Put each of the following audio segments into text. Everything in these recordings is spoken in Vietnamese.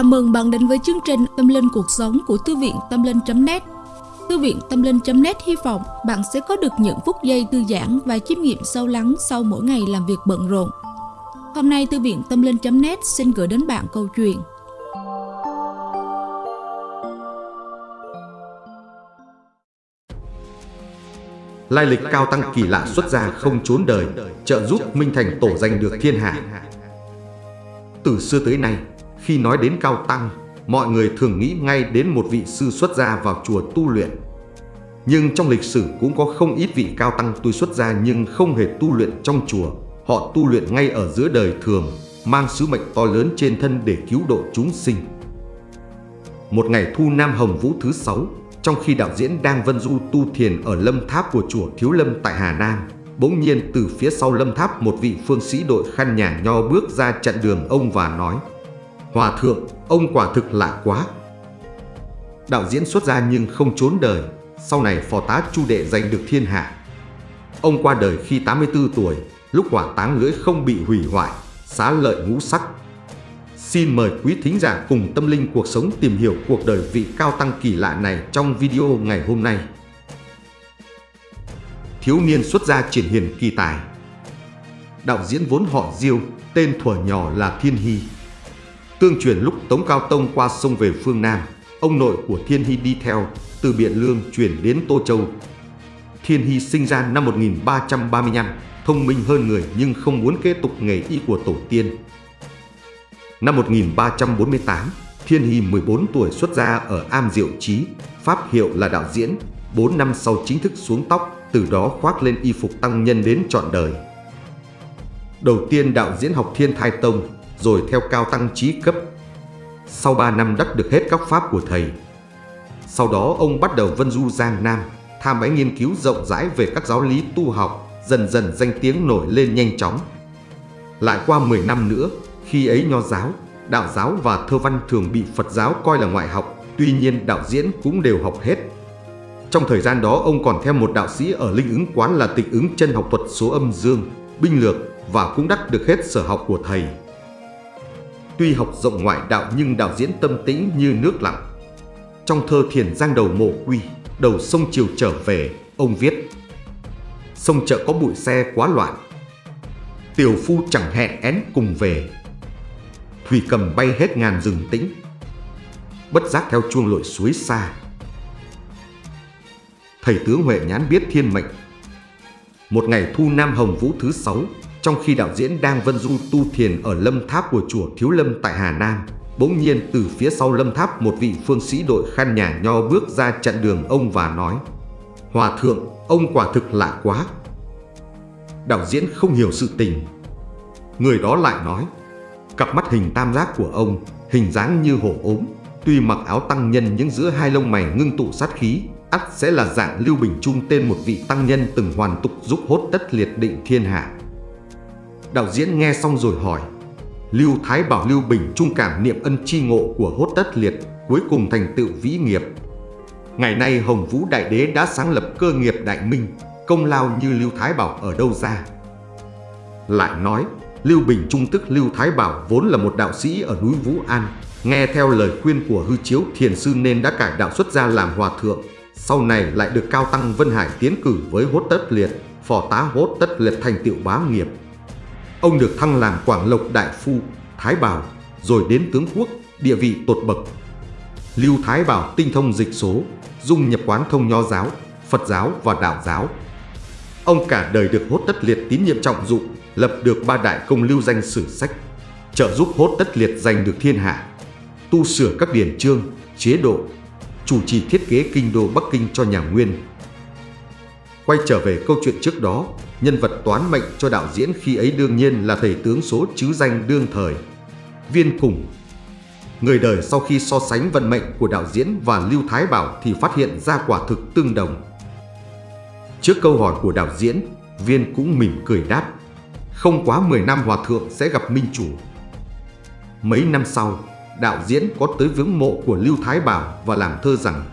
Chào mừng bạn đến với chương trình Tâm Linh Cuộc Sống của Thư viện Tâm Linh.net Thư viện Tâm Linh.net hy vọng bạn sẽ có được những phút giây thư giãn và chiêm nghiệm sâu lắng sau mỗi ngày làm việc bận rộn. Hôm nay Thư viện Tâm Linh.net xin gửi đến bạn câu chuyện Lai lịch cao tăng kỳ lạ xuất gia không trốn đời, trợ giúp Minh Thành tổ danh được thiên hạ. Từ xưa tới nay, khi nói đến cao tăng, mọi người thường nghĩ ngay đến một vị sư xuất gia vào chùa tu luyện. Nhưng trong lịch sử cũng có không ít vị cao tăng tu xuất gia nhưng không hề tu luyện trong chùa. Họ tu luyện ngay ở giữa đời thường, mang sứ mệnh to lớn trên thân để cứu độ chúng sinh. Một ngày thu Nam Hồng Vũ thứ sáu, trong khi đạo diễn đang vân du tu thiền ở lâm tháp của chùa Thiếu Lâm tại Hà Nam, bỗng nhiên từ phía sau lâm tháp một vị phương sĩ đội khăn nhà nho bước ra chặn đường ông và nói Hòa thượng, ông quả thực lạ quá. Đạo diễn xuất gia nhưng không trốn đời, sau này phò tá chu đệ giành được thiên hạ. Ông qua đời khi 84 tuổi, lúc hỏa táng lưỡi không bị hủy hoại, xá lợi ngũ sắc. Xin mời quý thính giả cùng tâm linh cuộc sống tìm hiểu cuộc đời vị cao tăng kỳ lạ này trong video ngày hôm nay. Thiếu niên xuất gia triển hiền kỳ tài Đạo diễn vốn họ Diêu, tên thuở nhỏ là Thiên Hy. Tương truyền lúc Tống Cao Tông qua sông về phương Nam, ông nội của Thiên Hy đi theo, từ Biện Lương chuyển đến Tô Châu. Thiên Hy sinh ra năm 1335, thông minh hơn người nhưng không muốn kế tục nghề y của tổ tiên. Năm 1348, Thiên Hy 14 tuổi xuất gia ở Am Diệu Trí, pháp hiệu là đạo diễn, 4 năm sau chính thức xuống tóc, từ đó khoác lên y phục tăng nhân đến trọn đời. Đầu tiên đạo diễn học Thiên Thai Tông, rồi theo cao tăng trí cấp. Sau 3 năm đắc được hết các pháp của thầy. Sau đó ông bắt đầu vân du Giang Nam, tham bái nghiên cứu rộng rãi về các giáo lý tu học, dần dần danh tiếng nổi lên nhanh chóng. Lại qua 10 năm nữa, khi ấy nho giáo, đạo giáo và thơ văn thường bị Phật giáo coi là ngoại học, tuy nhiên đạo diễn cũng đều học hết. Trong thời gian đó ông còn theo một đạo sĩ ở Linh ứng quán là tịch ứng chân học thuật số âm dương, binh lược và cũng đắc được hết sở học của thầy. Tuy học rộng ngoại đạo nhưng đạo diễn tâm tĩnh như nước lặng. Trong thơ thiền giang đầu mộ quy, đầu sông chiều trở về, ông viết Sông chợ có bụi xe quá loạn, tiểu phu chẳng hẹn én cùng về. Thủy cầm bay hết ngàn rừng tĩnh, bất giác theo chuông lội suối xa. Thầy tướng Huệ nhán biết thiên mệnh. Một ngày thu Nam Hồng Vũ thứ sáu, trong khi đạo diễn đang vân du tu thiền ở lâm tháp của chùa Thiếu Lâm tại Hà Nam, bỗng nhiên từ phía sau lâm tháp một vị phương sĩ đội khăn nhà nho bước ra chặn đường ông và nói Hòa thượng, ông quả thực lạ quá. Đạo diễn không hiểu sự tình. Người đó lại nói Cặp mắt hình tam giác của ông, hình dáng như hổ ốm, tuy mặc áo tăng nhân nhưng giữa hai lông mày ngưng tụ sát khí, ắt sẽ là dạng Lưu Bình Trung tên một vị tăng nhân từng hoàn tục giúp hốt tất liệt định thiên hạ. Đạo diễn nghe xong rồi hỏi Lưu Thái bảo Lưu Bình trung cảm niệm ân chi ngộ của hốt tất liệt cuối cùng thành tựu vĩ nghiệp. Ngày nay Hồng Vũ Đại Đế đã sáng lập cơ nghiệp đại minh, công lao như Lưu Thái Bảo ở đâu ra. Lại nói, Lưu Bình Trung tức Lưu Thái Bảo vốn là một đạo sĩ ở núi Vũ An, nghe theo lời khuyên của hư chiếu thiền sư nên đã cải đạo xuất gia làm hòa thượng, sau này lại được Cao Tăng Vân Hải tiến cử với hốt tất liệt, phò tá hốt tất liệt thành tựu bá nghiệp. Ông được thăng làm Quảng Lộc Đại Phu, Thái Bảo, rồi đến tướng quốc, địa vị tột bậc. Lưu Thái Bảo tinh thông dịch số, dung nhập quán thông nho giáo, Phật giáo và đạo giáo. Ông cả đời được hốt tất liệt tín nhiệm trọng dụng, lập được ba đại công lưu danh sử sách, trợ giúp hốt tất liệt giành được thiên hạ, tu sửa các điển chương, chế độ, chủ trì thiết kế kinh đô Bắc Kinh cho nhà Nguyên. Quay trở về câu chuyện trước đó, nhân vật toán mệnh cho đạo diễn khi ấy đương nhiên là thầy tướng số chứ danh đương thời. Viên Cùng Người đời sau khi so sánh vận mệnh của đạo diễn và Lưu Thái Bảo thì phát hiện ra quả thực tương đồng. Trước câu hỏi của đạo diễn, Viên cũng mỉm cười đáp Không quá 10 năm hòa thượng sẽ gặp minh chủ. Mấy năm sau, đạo diễn có tới viếng mộ của Lưu Thái Bảo và làm thơ rằng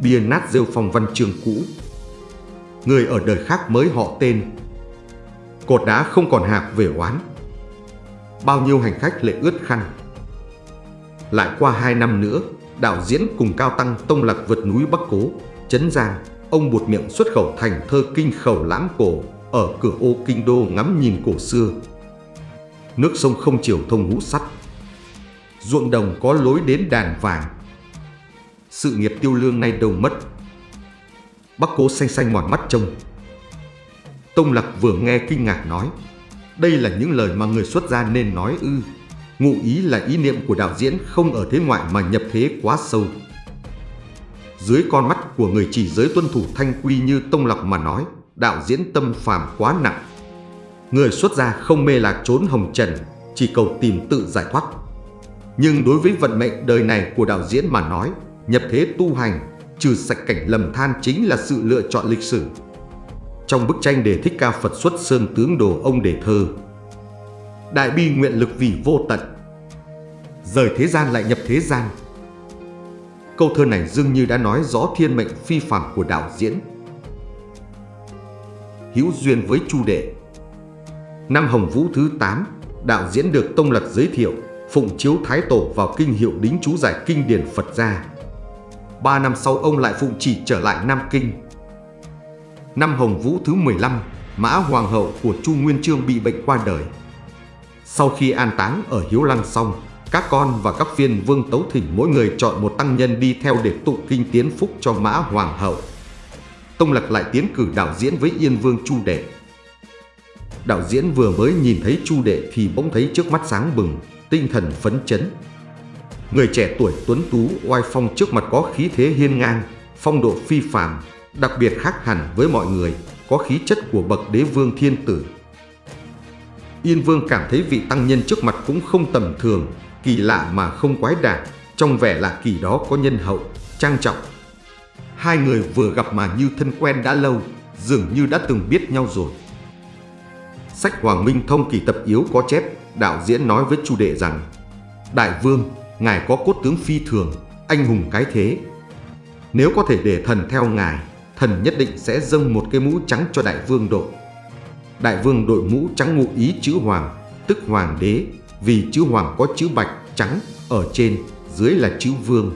Bia nát rêu phong văn trường cũ người ở đời khác mới họ tên. Cột đá không còn hạc về oán. Bao nhiêu hành khách lệ ướt khăn. Lại qua hai năm nữa, đạo diễn cùng Cao Tăng tông lạc vượt núi Bắc Cố, Trấn Giang, ông buột miệng xuất khẩu thành thơ kinh khẩu lãng cổ ở cửa ô kinh đô ngắm nhìn cổ xưa. Nước sông không chiều thông ngũ sắt, ruộng đồng có lối đến đàn vàng. Sự nghiệp tiêu lương nay đâu mất. Bắc cố xanh xanh mòn mắt trông. Tông Lạc vừa nghe kinh ngạc nói, đây là những lời mà người xuất gia nên nói ư. Ngụ ý là ý niệm của đạo diễn không ở thế ngoại mà nhập thế quá sâu. Dưới con mắt của người chỉ giới tuân thủ thanh quy như Tông Lạc mà nói, đạo diễn tâm phàm quá nặng. Người xuất gia không mê lạc trốn hồng trần, chỉ cầu tìm tự giải thoát. Nhưng đối với vận mệnh đời này của đạo diễn mà nói, nhập thế tu hành, trừ sạch cảnh lầm than chính là sự lựa chọn lịch sử. Trong bức tranh đề thích ca Phật xuất sơn tướng đồ ông đề thơ, Đại bi nguyện lực vì vô tận, rời thế gian lại nhập thế gian. Câu thơ này dường như đã nói rõ thiên mệnh phi phàm của đạo diễn. Hữu duyên với Chu Đệ Năm Hồng Vũ thứ 8, đạo diễn được Tông Lật giới thiệu phụng chiếu Thái Tổ vào kinh hiệu đính chú giải kinh điển Phật gia. Ba năm sau ông lại phụng chỉ trở lại Nam Kinh. Năm Hồng Vũ thứ 15, Mã Hoàng hậu của Chu Nguyên Chương bị bệnh qua đời. Sau khi an táng ở Hiếu Lăng xong, các con và các viên vương tấu thỉnh mỗi người chọn một tăng nhân đi theo để tụng kinh tiến phúc cho Mã Hoàng hậu. Tông Lạc lại tiến cử đạo diễn với Yên Vương Chu Đệ. Đạo diễn vừa mới nhìn thấy Chu Đệ thì bỗng thấy trước mắt sáng bừng, tinh thần phấn chấn. Người trẻ tuổi tuấn tú oai phong trước mặt có khí thế hiên ngang, phong độ phi phàm, đặc biệt khác hẳn với mọi người, có khí chất của bậc đế vương thiên tử. Yên Vương cảm thấy vị tăng nhân trước mặt cũng không tầm thường, kỳ lạ mà không quái đản, trong vẻ lạ kỳ đó có nhân hậu, trang trọng. Hai người vừa gặp mà như thân quen đã lâu, dường như đã từng biết nhau rồi. Sách Hoàng Minh Thông kỳ tập yếu có chép đạo diễn nói với Chu Đệ rằng Đại vương, ngài có cốt tướng phi thường, anh hùng cái thế. Nếu có thể để thần theo ngài, thần nhất định sẽ dâng một cái mũ trắng cho đại vương đội. Đại vương đội mũ trắng ngụ ý chữ hoàng, tức hoàng đế, vì chữ hoàng có chữ bạch, trắng, ở trên, dưới là chữ vương.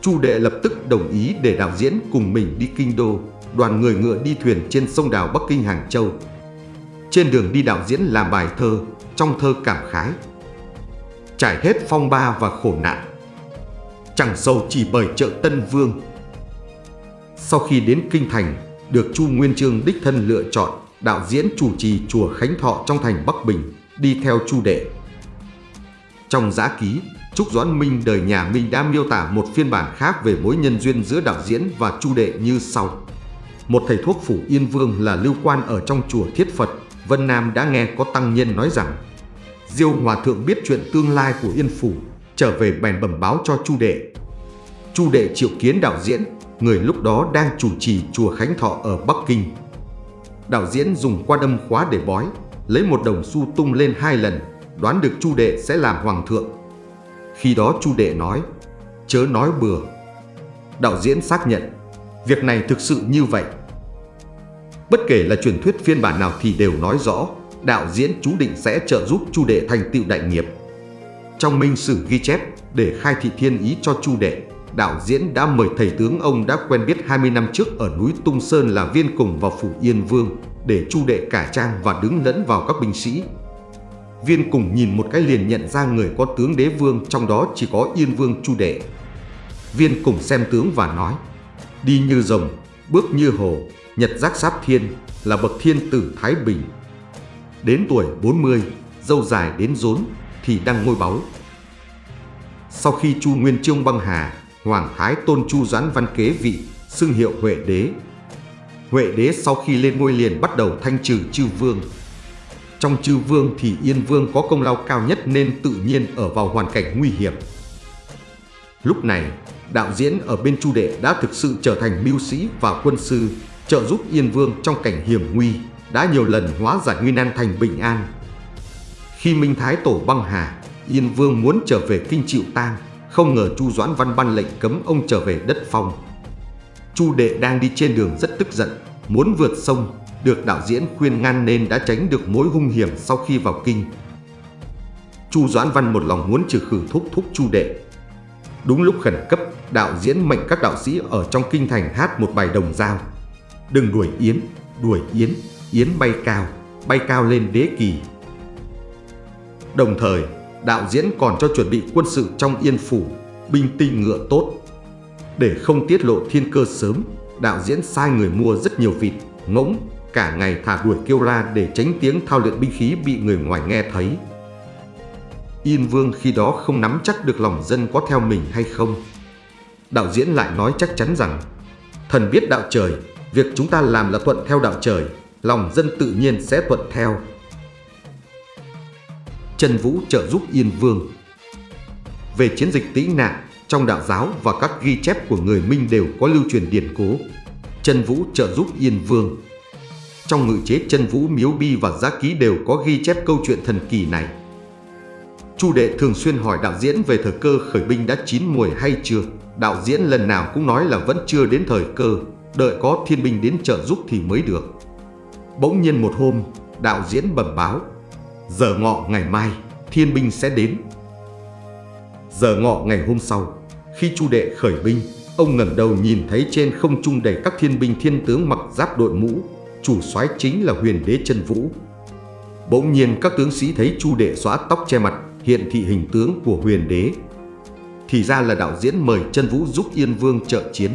Chu đệ lập tức đồng ý để đạo diễn cùng mình đi kinh đô, đoàn người ngựa đi thuyền trên sông đào Bắc Kinh Hàng Châu. Trên đường đi đạo diễn làm bài thơ, trong thơ cảm khái. Trải hết phong ba và khổ nạn. Chẳng sâu chỉ bởi chợ Tân Vương. Sau khi đến Kinh Thành, được Chu Nguyên Chương đích thân lựa chọn, đạo diễn chủ trì chùa Khánh Thọ trong thành Bắc Bình, đi theo Chu Đệ. Trong giã ký, Trúc Doãn Minh đời nhà Minh đã miêu tả một phiên bản khác về mối nhân duyên giữa đạo diễn và Chu Đệ như sau. Một thầy thuốc phủ Yên Vương là lưu quan ở trong chùa Thiết Phật Vân Nam đã nghe có tăng nhân nói rằng Diêu Hòa Thượng biết chuyện tương lai của Yên Phủ, trở về bèn bẩm báo cho Chu Đệ. Chu Đệ triệu kiến đạo diễn, người lúc đó đang chủ trì chùa Khánh Thọ ở Bắc Kinh. Đạo diễn dùng qua đâm khóa để bói, lấy một đồng xu tung lên hai lần, đoán được Chu Đệ sẽ làm hoàng thượng. Khi đó Chu Đệ nói, chớ nói bừa. Đạo diễn xác nhận, việc này thực sự như vậy. Bất kể là truyền thuyết phiên bản nào thì đều nói rõ đạo diễn chú định sẽ trợ giúp Chu Đệ thành tựu đại nghiệp. Trong minh sử ghi chép để khai thị thiên ý cho Chu Đệ, đạo diễn đã mời thầy tướng ông đã quen biết 20 năm trước ở núi Tung Sơn là viên cùng vào phủ Yên Vương để Chu Đệ cải trang và đứng lẫn vào các binh sĩ. Viên cùng nhìn một cái liền nhận ra người có tướng đế vương trong đó chỉ có Yên Vương Chu Đệ. Viên cùng xem tướng và nói, đi như rồng, bước như hồ, Nhật giác sát thiên là bậc thiên tử Thái Bình. Đến tuổi 40, dâu dài đến rốn thì đang ngôi báu. Sau khi Chu Nguyên Chương băng hà, Hoàng Thái tôn Chu Doãn Văn kế vị, xưng hiệu Huệ Đế. Huệ Đế sau khi lên ngôi liền bắt đầu thanh trừ chư vương. Trong chư vương thì Yên Vương có công lao cao nhất nên tự nhiên ở vào hoàn cảnh nguy hiểm. Lúc này, đạo diễn ở bên Chu Đệ đã thực sự trở thành mưu sĩ và quân sư, trợ giúp Yên Vương trong cảnh hiểm nguy, đã nhiều lần hóa giải nguy nan thành bình an. Khi Minh Thái Tổ băng hà, Yên Vương muốn trở về kinh chịu tang, không ngờ Chu Doãn Văn ban lệnh cấm ông trở về đất phong. Chu Đệ đang đi trên đường rất tức giận, muốn vượt sông, được đạo diễn khuyên ngăn nên đã tránh được mối hung hiểm sau khi vào kinh. Chu Doãn Văn một lòng muốn trừ khử thúc thúc Chu Đệ. Đúng lúc khẩn cấp, đạo diễn mệnh các đạo sĩ ở trong kinh thành hát một bài đồng dao. Đừng đuổi Yến, đuổi Yến, Yến bay cao, bay cao lên đế kỳ. Đồng thời, đạo diễn còn cho chuẩn bị quân sự trong yên phủ, binh tinh ngựa tốt. Để không tiết lộ thiên cơ sớm, đạo diễn sai người mua rất nhiều vịt, ngỗng, cả ngày thả đuổi kêu la để tránh tiếng thao luyện binh khí bị người ngoài nghe thấy. Yên Vương khi đó không nắm chắc được lòng dân có theo mình hay không. Đạo diễn lại nói chắc chắn rằng Thần biết đạo trời, việc chúng ta làm là thuận theo đạo trời, lòng dân tự nhiên sẽ thuận theo. Trần Vũ trợ giúp Yên Vương Về chiến dịch tĩ nạn, trong đạo giáo và các ghi chép của người Minh đều có lưu truyền điển cố. Trần Vũ trợ giúp Yên Vương Trong ngự chế Trần Vũ Miếu Bi và Giá Ký đều có ghi chép câu chuyện thần kỳ này. Chu đệ thường xuyên hỏi đạo diễn về thời cơ khởi binh đã chín mùi hay chưa. Đạo diễn lần nào cũng nói là vẫn chưa đến thời cơ, đợi có thiên binh đến trợ giúp thì mới được. Bỗng nhiên một hôm, đạo diễn bẩm báo, giờ ngọ ngày mai, thiên binh sẽ đến. Giờ ngọ ngày hôm sau, khi Chu đệ khởi binh, ông ngẩng đầu nhìn thấy trên không trung đầy các thiên binh thiên tướng mặc giáp đội mũ, chủ soái chính là huyền đế chân vũ. Bỗng nhiên các tướng sĩ thấy Chu đệ xóa tóc che mặt, hiện thị hình tướng của huyền đế. Thì ra là đạo diễn mời chân vũ giúp Yên Vương trợ chiến.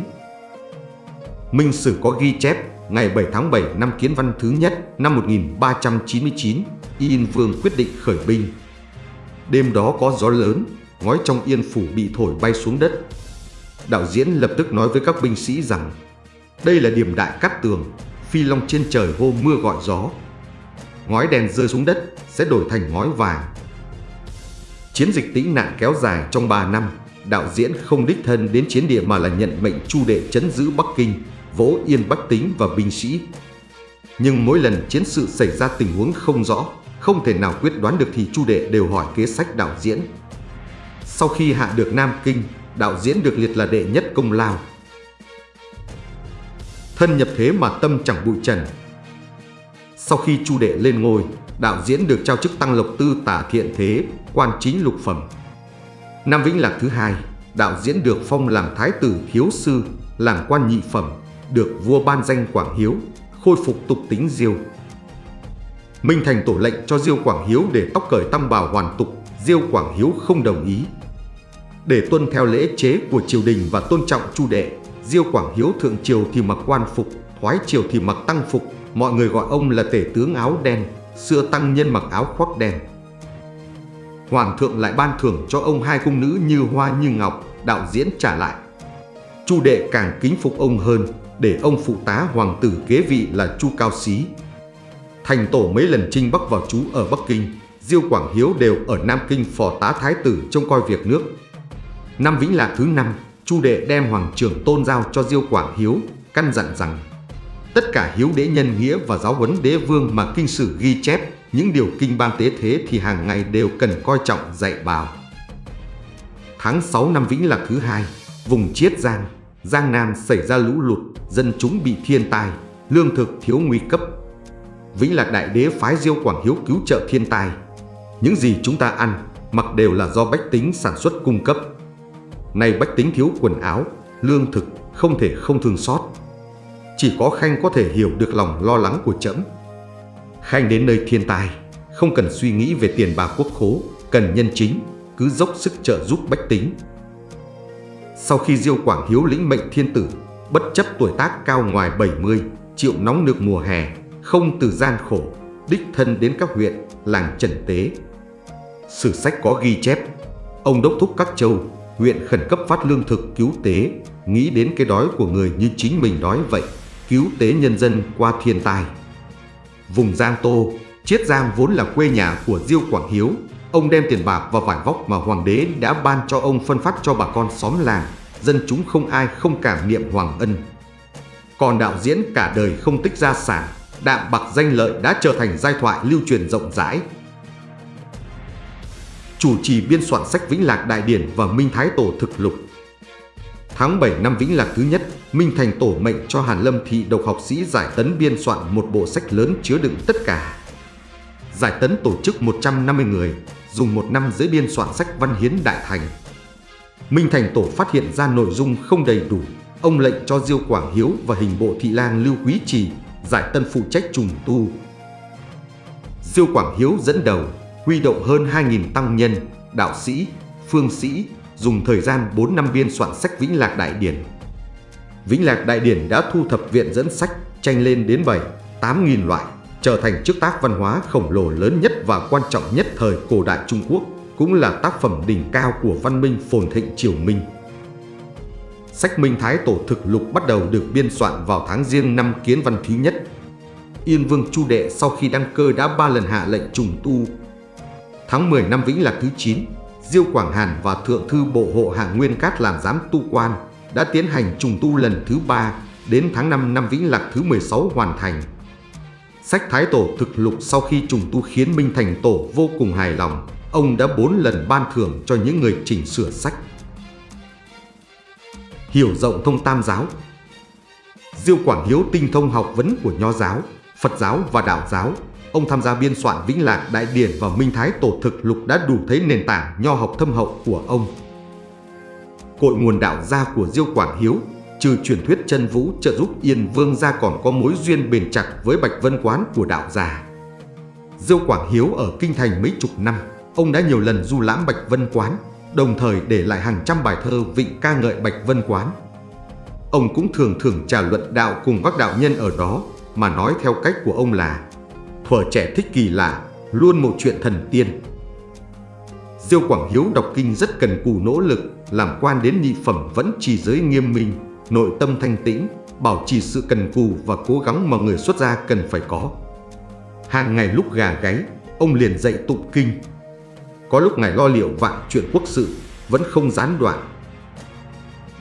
Minh Sử có ghi chép ngày 7 tháng 7 năm Kiến Văn thứ nhất năm 1399, Yên Vương quyết định khởi binh. Đêm đó có gió lớn, ngói trong yên phủ bị thổi bay xuống đất. Đạo diễn lập tức nói với các binh sĩ rằng đây là điểm đại cát tường, phi long trên trời hô mưa gọi gió. Ngói đèn rơi xuống đất sẽ đổi thành ngói vàng. Chiến dịch tĩnh nạn kéo dài trong 3 năm, đạo diễn không đích thân đến chiến địa mà là nhận mệnh chu đệ chấn giữ Bắc Kinh, vỗ yên Bắc Tính và binh sĩ. Nhưng mỗi lần chiến sự xảy ra tình huống không rõ, không thể nào quyết đoán được thì chu đệ đều hỏi kế sách đạo diễn. Sau khi hạ được Nam Kinh, đạo diễn được liệt là đệ nhất công lao. Thân nhập thế mà tâm chẳng bụi trần. Sau khi chu đệ lên ngôi, đạo diễn được trao chức tăng lộc tư tả thiện thế, quan chính lục phẩm. nam Vĩnh Lạc thứ hai, đạo diễn được phong làm thái tử thiếu sư, làm quan nhị phẩm, được vua ban danh Quảng Hiếu, khôi phục tục tính Diêu. Minh Thành tổ lệnh cho Diêu Quảng Hiếu để tóc cởi tăm bào hoàn tục, Diêu Quảng Hiếu không đồng ý. Để tuân theo lễ chế của triều đình và tôn trọng chu đệ, Diêu Quảng Hiếu thượng triều thì mặc quan phục, thoái triều thì mặc tăng phục, mọi người gọi ông là tể tướng áo đen, xưa tăng nhân mặc áo khoác đen. Hoàng thượng lại ban thưởng cho ông hai cung nữ như hoa như ngọc, đạo diễn trả lại. Chu đệ càng kính phục ông hơn, để ông phụ tá hoàng tử kế vị là Chu Cao Xí. Thành tổ mấy lần trinh bắc vào trú ở Bắc Kinh, Diêu Quảng Hiếu đều ở Nam Kinh phò tá thái tử trông coi việc nước. Năm Vĩnh Lạc thứ năm, Chu đệ đem hoàng trưởng tôn giao cho Diêu Quảng Hiếu, căn dặn rằng tất cả hiếu đế nhân nghĩa và giáo huấn đế vương mà kinh sử ghi chép những điều kinh ban tế thế thì hàng ngày đều cần coi trọng dạy bảo. Tháng 6 năm Vĩnh Lạc thứ hai, vùng Chiết Giang, Giang Nam xảy ra lũ lụt, dân chúng bị thiên tai, lương thực thiếu nguy cấp. Vĩnh Lạc Đại Đế phái Diêu Quảng Hiếu cứu trợ thiên tai. Những gì chúng ta ăn, mặc đều là do bách tính sản xuất cung cấp. Nay bách tính thiếu quần áo, lương thực, không thể không thương xót. Chỉ có Khanh có thể hiểu được lòng lo lắng của trẫm Khanh đến nơi thiên tai, không cần suy nghĩ về tiền bạc quốc khố, cần nhân chính, cứ dốc sức trợ giúp bách tính. Sau khi Diêu Quảng Hiếu lĩnh mệnh thiên tử, bất chấp tuổi tác cao ngoài 70, chịu nóng nực mùa hè, không từ gian khổ, đích thân đến các huyện, làng trần tế. Sử sách có ghi chép, ông đốc thúc các châu, huyện khẩn cấp phát lương thực cứu tế, nghĩ đến cái đói của người như chính mình đói vậy, cứu tế nhân dân qua thiên tai. Vùng Giang Tô, Chiết Giang vốn là quê nhà của Diêu Quảng Hiếu. Ông đem tiền bạc và vải vóc mà hoàng đế đã ban cho ông phân phát cho bà con xóm làng. Dân chúng không ai không cảm niệm hoàng ân. Còn đạo diễn cả đời không tích gia sản, đạm bạc danh lợi đã trở thành giai thoại lưu truyền rộng rãi. Chủ trì biên soạn sách Vĩnh Lạc Đại Điển và Minh Thái Tổ Thực Lục Tháng 7 năm Vĩnh Lạc thứ nhất, Minh Thành tổ mệnh cho Hàn Lâm Thị độc học sĩ Giải Tấn biên soạn một bộ sách lớn chứa đựng tất cả. Giải Tấn tổ chức 150 người, dùng một năm dưới biên soạn sách Văn Hiến Đại Thành. Minh Thành Tổ phát hiện ra nội dung không đầy đủ, ông lệnh cho Diêu Quảng Hiếu và hình bộ thị lang Lưu Quý Trì giải tân phụ trách trùng tu. Diêu Quảng Hiếu dẫn đầu, huy động hơn 2.000 tăng nhân, đạo sĩ, phương sĩ, dùng thời gian 4 năm biên soạn sách Vĩnh Lạc Đại Điển. Vĩnh Lạc Đại Điển đã thu thập viện dẫn sách tranh lên đến 7, 8.000 loại, trở thành chức tác văn hóa khổng lồ lớn nhất và quan trọng nhất thời cổ đại Trung Quốc, cũng là tác phẩm đỉnh cao của văn minh phồn thịnh triều Minh. Sách Minh Thái Tổ thực lục bắt đầu được biên soạn vào tháng riêng năm Kiến Văn thứ nhất. Yên Vương Chu Đệ sau khi đăng cơ đã ba lần hạ lệnh trùng tu. Tháng 10 năm Vĩnh Lạc thứ 9, Diêu Quảng Hàn và Thượng thư Bộ Hộ Hạ Nguyên Cát làm giám tu quan đã tiến hành trùng tu lần thứ ba đến tháng 5 năm Vĩnh Lạc thứ 16 hoàn thành. Sách Thái Tổ thực lục sau khi trùng tu khiến Minh Thành Tổ vô cùng hài lòng. Ông đã bốn lần ban thưởng cho những người chỉnh sửa sách. Hiểu rộng thông tam giáo Diêu Quảng Hiếu tinh thông học vấn của Nho giáo, Phật giáo và Đạo giáo. Ông tham gia biên soạn Vĩnh Lạc Đại Điển và Minh Thái Tổ thực lục đã đủ thấy nền tảng nho học thâm hậu của ông. Cội nguồn đạo gia của Diêu Quảng Hiếu trừ truyền thuyết chân vũ trợ giúp Yên Vương gia còn có mối duyên bền chặt với Bạch Vân Quán của đạo già. Diêu Quảng Hiếu ở Kinh Thành mấy chục năm, ông đã nhiều lần du lãm Bạch Vân Quán, đồng thời để lại hàng trăm bài thơ vịnh ca ngợi Bạch Vân Quán. Ông cũng thường thường trả luận đạo cùng các đạo nhân ở đó, mà nói theo cách của ông là thuở trẻ thích kỳ lạ, luôn một chuyện thần tiên. Diêu Quảng Hiếu đọc kinh rất cần cù nỗ lực, làm quan đến nhị phẩm vẫn trì giới nghiêm minh, nội tâm thanh tĩnh, bảo trì sự cần cù và cố gắng mà người xuất gia cần phải có. Hàng ngày lúc gà gáy, ông liền dạy tụng kinh. Có lúc ngài lo liệu vạn chuyện quốc sự, vẫn không gián đoạn.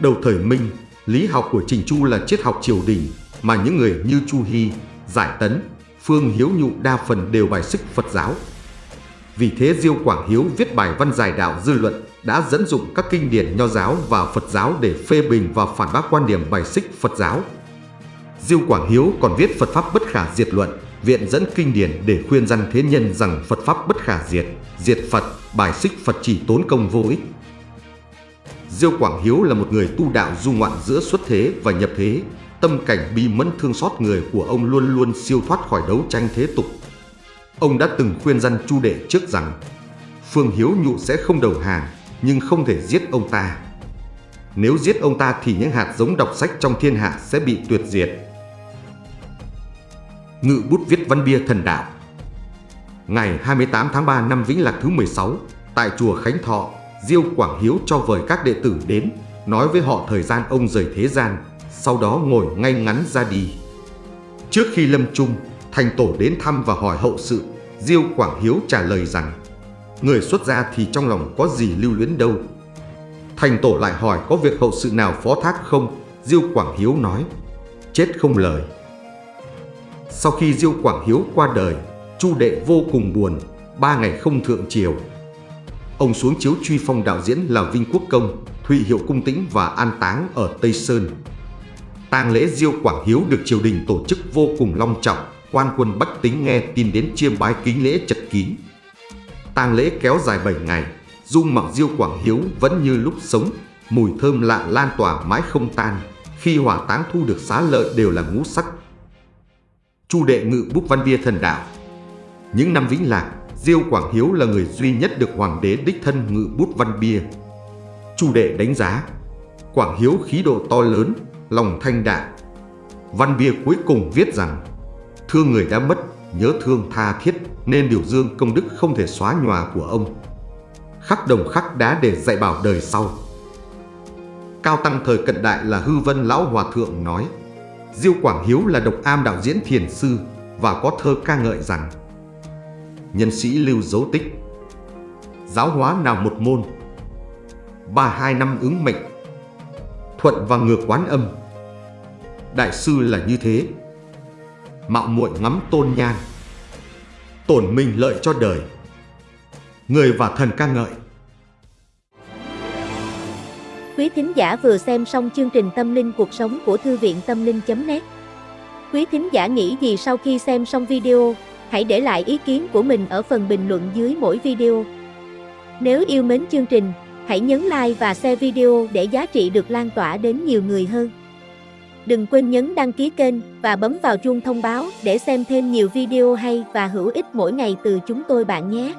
Đầu thời Minh, lý học của Trình Chu là triết học triều đình, mà những người như Chu Hy, Giải Tấn, Phương Hiếu Nhụ đa phần đều bài xích Phật giáo. Vì thế Diêu Quảng Hiếu viết bài văn giải đạo dư luận đã dẫn dụng các kinh điển nho giáo và Phật giáo để phê bình và phản bác quan điểm bài xích Phật giáo. Diêu Quảng Hiếu còn viết Phật Pháp bất khả diệt luận, viện dẫn kinh điển để khuyên dân thế nhân rằng Phật Pháp bất khả diệt, diệt Phật, bài xích Phật chỉ tốn công vô ích. Diêu Quảng Hiếu là một người tu đạo du ngoạn giữa xuất thế và nhập thế, tâm cảnh bi mẫn thương xót người của ông luôn luôn siêu thoát khỏi đấu tranh thế tục. Ông đã từng khuyên dân chu đệ trước rằng Phương Hiếu nhụ sẽ không đầu hàng, nhưng không thể giết ông ta. Nếu giết ông ta thì những hạt giống đọc sách trong thiên hạ sẽ bị tuyệt diệt. Ngự bút viết văn bia thần đạo. Ngày 28 tháng 3 năm Vĩnh Lạc thứ 16, tại chùa Khánh Thọ, Diêu Quảng Hiếu cho vời các đệ tử đến, nói với họ thời gian ông rời thế gian, sau đó ngồi ngay ngắn ra đi. Trước khi lâm chung, thành tổ đến thăm và hỏi hậu sự, Diêu Quảng Hiếu trả lời rằng Người xuất gia thì trong lòng có gì lưu luyến đâu? Thành tổ lại hỏi có việc hậu sự nào phó thác không? Diêu Quảng Hiếu nói Chết không lời. Sau khi Diêu Quảng Hiếu qua đời Chu đệ vô cùng buồn Ba ngày không thượng triều. Ông xuống chiếu truy phong đạo diễn là Vinh Quốc Công Thụy Hiệu Cung Tĩnh và an táng ở Tây Sơn. Tang lễ Diêu Quảng Hiếu được triều đình tổ chức vô cùng long trọng quan quân Bách Tính nghe tin đến chiêm bái kính lễ chật kín. Tang lễ kéo dài 7 ngày, dung mạo diêu Quảng Hiếu vẫn như lúc sống, mùi thơm lạ lan tỏa mãi không tan, khi hỏa táng thu được xá lợi đều là ngũ sắc. Chu đệ ngự bút văn bia thần đạo Những năm vĩnh lạc, Diêu Quảng Hiếu là người duy nhất được hoàng đế đích thân ngự bút văn bia. Chu đệ đánh giá, Quảng Hiếu khí độ to lớn, lòng thanh đạm. Văn bia cuối cùng viết rằng, thương người đã mất, nhớ thương tha thiết nên điều dương công đức không thể xóa nhòa của ông. Khắc đồng khắc đá để dạy bảo đời sau. Cao Tăng thời cận đại là Hư Vân Lão Hòa Thượng nói Diêu Quảng Hiếu là độc am đạo diễn thiền sư và có thơ ca ngợi rằng, Nhân sĩ lưu dấu tích, Giáo hóa nào một môn, Ba hai năm ứng mệnh, Thuận và ngược quán âm Đại sư là như thế, Mạo muội ngắm tôn nhan, tổn mình lợi cho đời. Người và thần ca ngợi. Quý thính giả vừa xem xong chương trình Tâm linh cuộc sống của Thư viện Tâm linh.net Quý thính giả nghĩ gì sau khi xem xong video, hãy để lại ý kiến của mình ở phần bình luận dưới mỗi video. Nếu yêu mến chương trình, hãy nhấn like và share video để giá trị được lan tỏa đến nhiều người hơn. Đừng quên nhấn đăng ký kênh và bấm vào chuông thông báo để xem thêm nhiều video hay và hữu ích mỗi ngày từ chúng tôi bạn nhé.